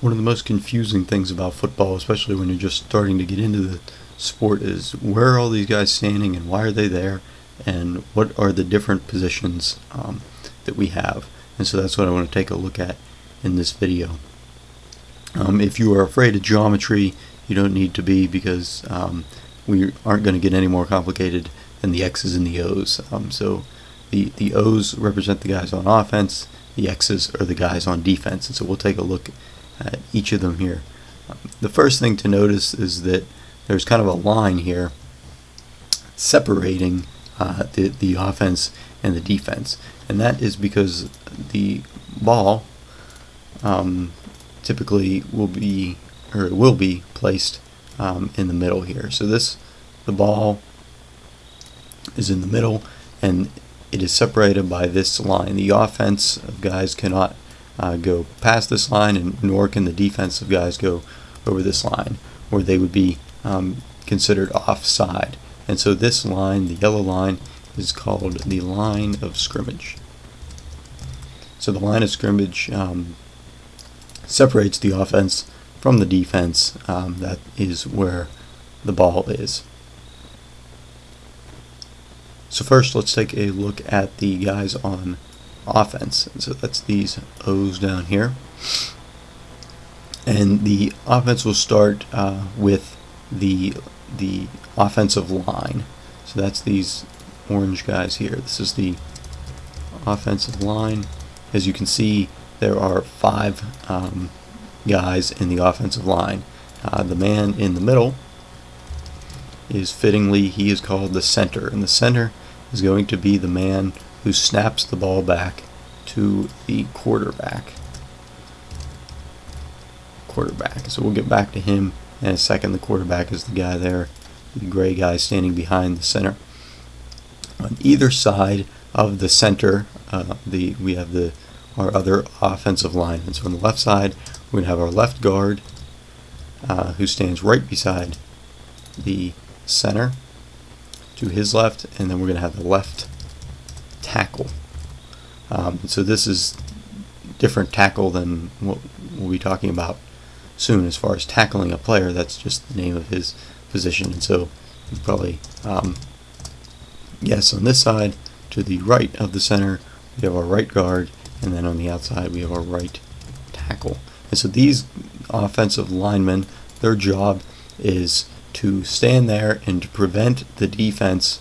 One of the most confusing things about football, especially when you're just starting to get into the sport, is where are all these guys standing and why are they there and what are the different positions um, that we have. And so that's what I want to take a look at in this video. Um, if you are afraid of geometry, you don't need to be because um, we aren't going to get any more complicated than the X's and the O's. Um, so the, the O's represent the guys on offense, the X's are the guys on defense. And so we'll take a look at each of them here. The first thing to notice is that there's kind of a line here separating uh, the, the offense and the defense. And that is because the ball um, typically will be, or it will be placed um, in the middle here. So this, the ball is in the middle and it is separated by this line. The offense of guys cannot uh, go past this line, and nor can the defensive guys go over this line, where they would be um, considered offside. And so this line, the yellow line, is called the line of scrimmage. So the line of scrimmage um, separates the offense from the defense. Um, that is where the ball is. So first let's take a look at the guys on offense. So that's these O's down here. And the offense will start uh, with the the offensive line. So that's these orange guys here. This is the offensive line. As you can see, there are five um, guys in the offensive line. Uh, the man in the middle is fittingly, he is called the center. And the center is going to be the man who snaps the ball back to the quarterback. Quarterback. So we'll get back to him in a second. The quarterback is the guy there, the gray guy standing behind the center. On either side of the center, uh, the we have the our other offensive line. And so on the left side, we're going to have our left guard, uh, who stands right beside the center to his left, and then we're going to have the left tackle. Um, so this is different tackle than what we'll be talking about soon as far as tackling a player. That's just the name of his position. And so you probably um, yes on this side to the right of the center we have our right guard and then on the outside we have our right tackle. And so these offensive linemen, their job is to stand there and to prevent the defense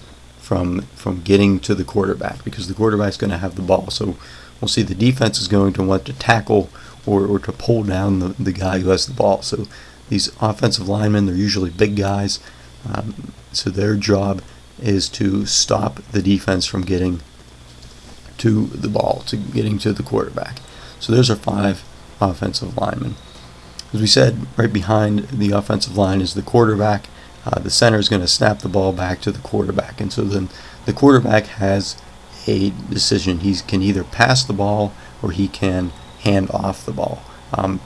from from getting to the quarterback because the quarterback's going to have the ball. So we'll see the defense is going to want to tackle or, or to pull down the, the guy who has the ball. So these offensive linemen, they're usually big guys. Um, so their job is to stop the defense from getting to the ball, to getting to the quarterback. So there's our five offensive linemen. As we said, right behind the offensive line is the quarterback. Uh, the center is going to snap the ball back to the quarterback. And so then the quarterback has a decision. He can either pass the ball or he can hand off the ball. Um,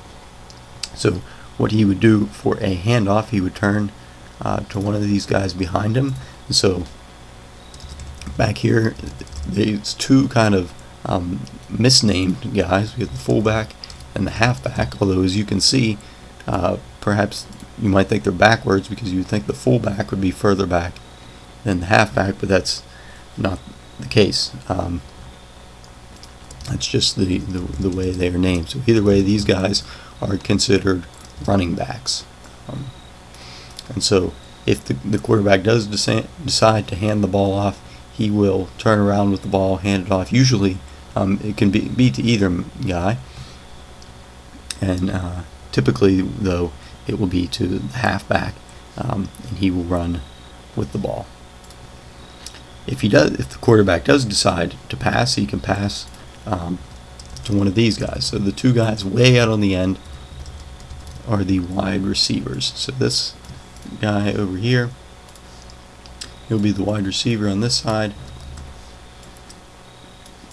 so what he would do for a handoff, he would turn uh, to one of these guys behind him. And so back here, there's two kind of um, misnamed guys. We have the fullback and the halfback, although as you can see, uh, perhaps you might think they're backwards because you think the fullback would be further back than the halfback, but that's not the case. Um, that's just the, the, the, way they are named. So either way, these guys are considered running backs. Um, and so if the, the quarterback does decide to hand the ball off, he will turn around with the ball, hand it off. Usually, um, it can be, be to either guy. And uh, typically, though, it will be to the halfback, um, and he will run with the ball. If he does, if the quarterback does decide to pass, he can pass um, to one of these guys. So the two guys way out on the end are the wide receivers. So this guy over here, he'll be the wide receiver on this side.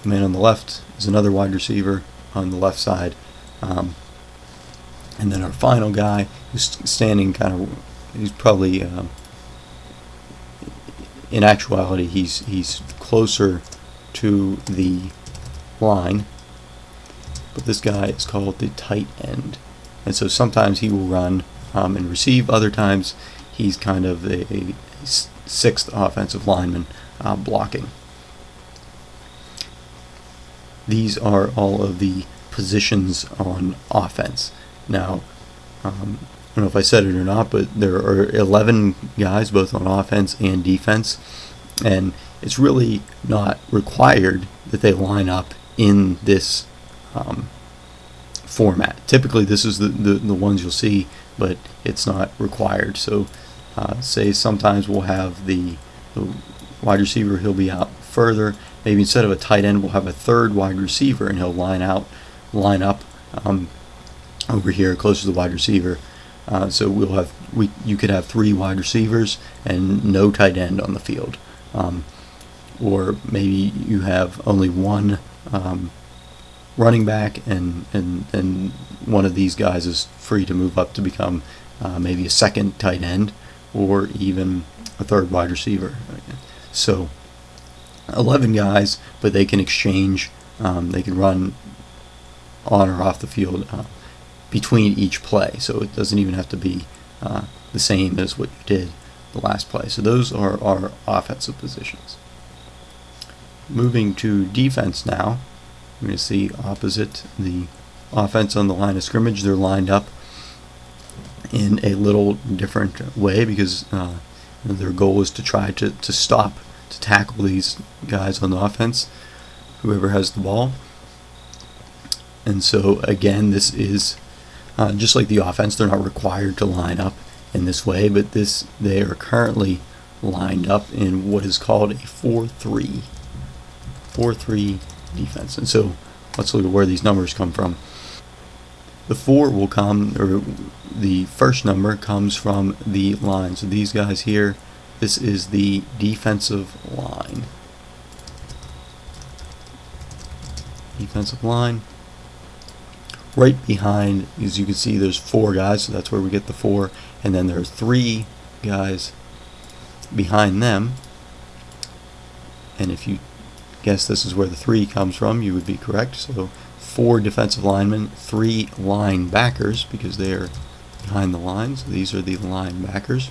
The man on the left is another wide receiver on the left side. Um, and then our final guy who's standing kind of, he's probably, um, in actuality, he's, he's closer to the line. But this guy is called the tight end. and so sometimes he will run um, and receive. Other times he's kind of a, a sixth offensive lineman uh, blocking. These are all of the positions on offense. Now, um, I don't know if I said it or not, but there are 11 guys both on offense and defense, and it's really not required that they line up in this um, format. Typically, this is the, the, the, ones you'll see, but it's not required. So, uh, say sometimes we'll have the, the wide receiver, he'll be out further. Maybe instead of a tight end, we'll have a third wide receiver, and he'll line out, line up um, over here close to the wide receiver. Uh, so we'll have we you could have three wide receivers and no tight end on the field, um, or maybe you have only one um, running back and and and one of these guys is free to move up to become uh, maybe a second tight end or even a third wide receiver. So 11 guys, but they can exchange. Um, they can run on or off the field uh, between each play. So it doesn't even have to be uh, the same as what you did the last play. So those are our offensive positions. Moving to defense now, we're going to see opposite the offense on the line of scrimmage. They're lined up in a little different way because uh, their goal is to try to, to stop, to tackle these guys on the offense, whoever has the ball. And so again, this is uh, just like the offense, they're not required to line up in this way, but this they are currently lined up in what is called a 4-3 4-3 defense. And so let's look at where these numbers come from. The 4 will come, or the first number comes from the line. So these guys here, this is the defensive line. Defensive line right behind, as you can see, there's four guys, so that's where we get the four, and then there are three guys behind them. And if you guess this is where the three comes from, you would be correct. So four defensive linemen, three linebackers, because they're behind the lines. These are the linebackers.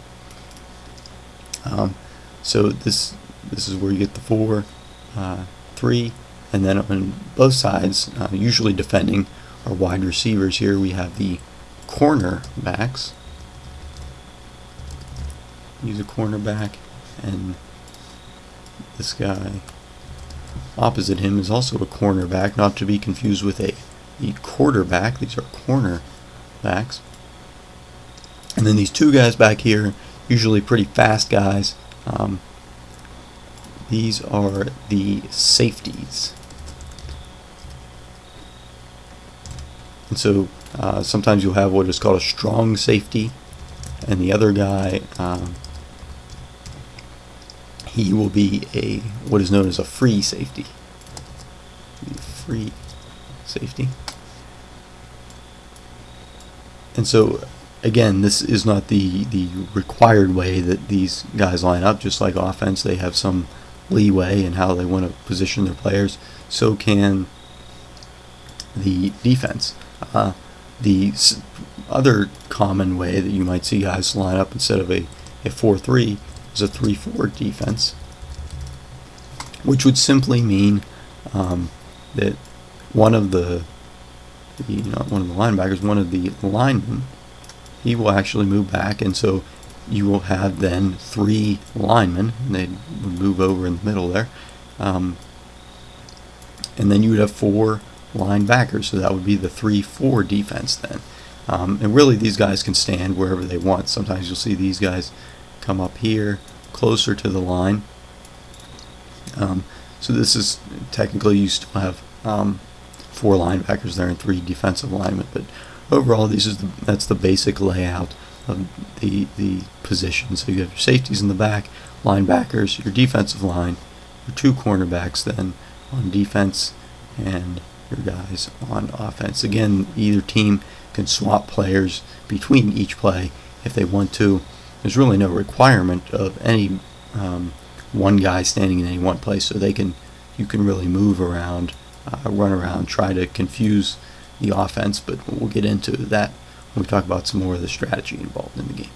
Um, so this this is where you get the four, uh, three, and then on both sides, uh, usually defending, our wide receivers here, we have the corner backs. Use a cornerback, and this guy opposite him is also a cornerback, not to be confused with a, a quarterback. These are corner backs. And then these two guys back here, usually pretty fast guys. Um, these are the safeties. And so uh, sometimes you'll have what is called a strong safety, and the other guy, um, he will be a what is known as a free safety. Free safety. And so again, this is not the the required way that these guys line up. Just like offense, they have some leeway in how they want to position their players. So can the defense. Uh, the other common way that you might see guys line up instead of a, a 4-3 is a 3-4 defense, which would simply mean um, that one of the, the you know, one of the linebackers, one of the linemen, he will actually move back, and so you will have then three linemen, and they would move over in the middle there, um, and then you would have four linebackers, so that would be the 3-4 defense then. Um, and really these guys can stand wherever they want. Sometimes you'll see these guys come up here closer to the line. Um, so this is technically you still have um, four linebackers there and three defensive linemen, but overall these is the, that's the basic layout of the the position. So you have your safeties in the back, linebackers, your defensive line, your two cornerbacks then on defense, and your guys on offense. Again, either team can swap players between each play if they want to. There's really no requirement of any um, one guy standing in any one place, so they can you can really move around, uh, run around, try to confuse the offense. But we'll get into that when we talk about some more of the strategy involved in the game.